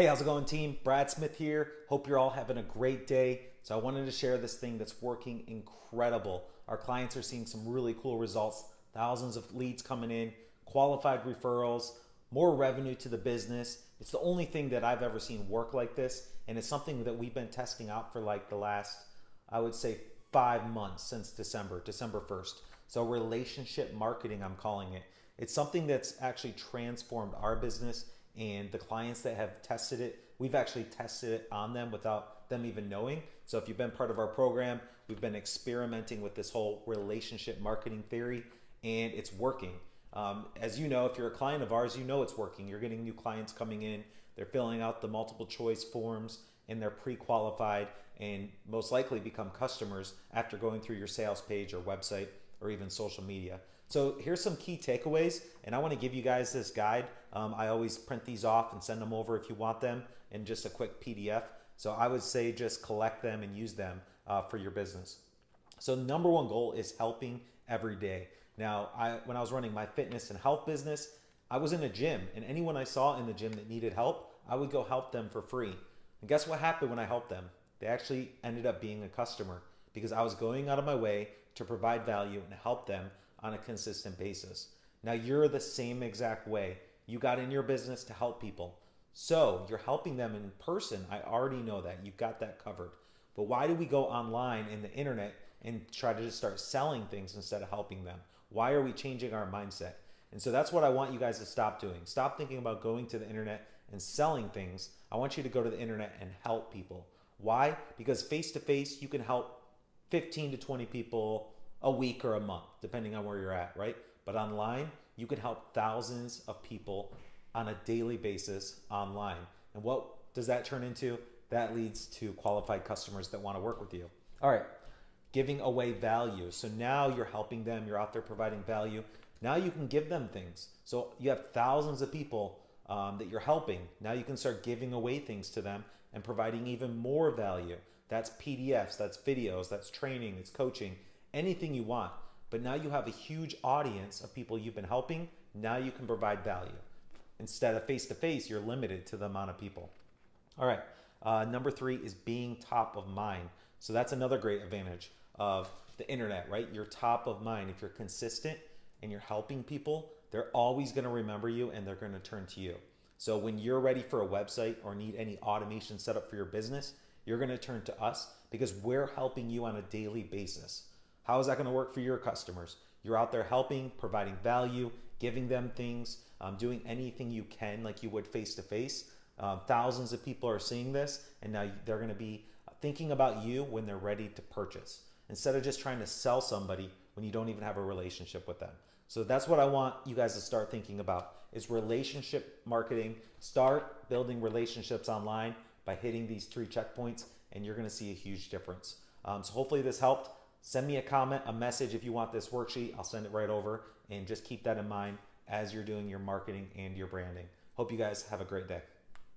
Hey, how's it going, team? Brad Smith here. Hope you're all having a great day. So, I wanted to share this thing that's working incredible. Our clients are seeing some really cool results, thousands of leads coming in, qualified referrals, more revenue to the business. It's the only thing that I've ever seen work like this, and it's something that we've been testing out for like the last, I would say, five months since December, December 1st. So, relationship marketing, I'm calling it. It's something that's actually transformed our business and the clients that have tested it, we've actually tested it on them without them even knowing. So if you've been part of our program, we've been experimenting with this whole relationship marketing theory and it's working. Um, as you know, if you're a client of ours, you know it's working. You're getting new clients coming in, they're filling out the multiple choice forms and they're pre-qualified and most likely become customers after going through your sales page or website or even social media. So here's some key takeaways, and I want to give you guys this guide. Um, I always print these off and send them over if you want them in just a quick PDF. So I would say just collect them and use them uh, for your business. So number one goal is helping every day. Now, I, when I was running my fitness and health business, I was in a gym, and anyone I saw in the gym that needed help, I would go help them for free. And guess what happened when I helped them? They actually ended up being a customer because I was going out of my way to provide value and help them on a consistent basis. Now you're the same exact way. You got in your business to help people. So you're helping them in person. I already know that. You've got that covered. But why do we go online in the internet and try to just start selling things instead of helping them? Why are we changing our mindset? And so that's what I want you guys to stop doing. Stop thinking about going to the internet and selling things. I want you to go to the internet and help people. Why? Because face to face, you can help 15 to 20 people a week or a month, depending on where you're at, right? But online, you can help thousands of people on a daily basis online. And what does that turn into? That leads to qualified customers that want to work with you. All right, giving away value. So now you're helping them, you're out there providing value. Now you can give them things. So you have thousands of people um, that you're helping. Now you can start giving away things to them and providing even more value. That's PDFs, that's videos, that's training, it's coaching, anything you want. But now you have a huge audience of people you've been helping. Now you can provide value. Instead of face to face, you're limited to the amount of people. All right. Uh, number three is being top of mind. So that's another great advantage of the internet, right? You're top of mind. If you're consistent and you're helping people, they're always going to remember you and they're going to turn to you. So when you're ready for a website or need any automation set up for your business, you're going to turn to us because we're helping you on a daily basis. How is that going to work for your customers? You're out there helping, providing value, giving them things, um, doing anything you can like you would face to face. Thousands of people are seeing this, and now they're going to be thinking about you when they're ready to purchase instead of just trying to sell somebody when you don't even have a relationship with them. So that's what I want you guys to start thinking about is relationship marketing. Start building relationships online by hitting these three checkpoints and you're gonna see a huge difference. Um, so hopefully this helped. Send me a comment, a message if you want this worksheet. I'll send it right over and just keep that in mind as you're doing your marketing and your branding. Hope you guys have a great day.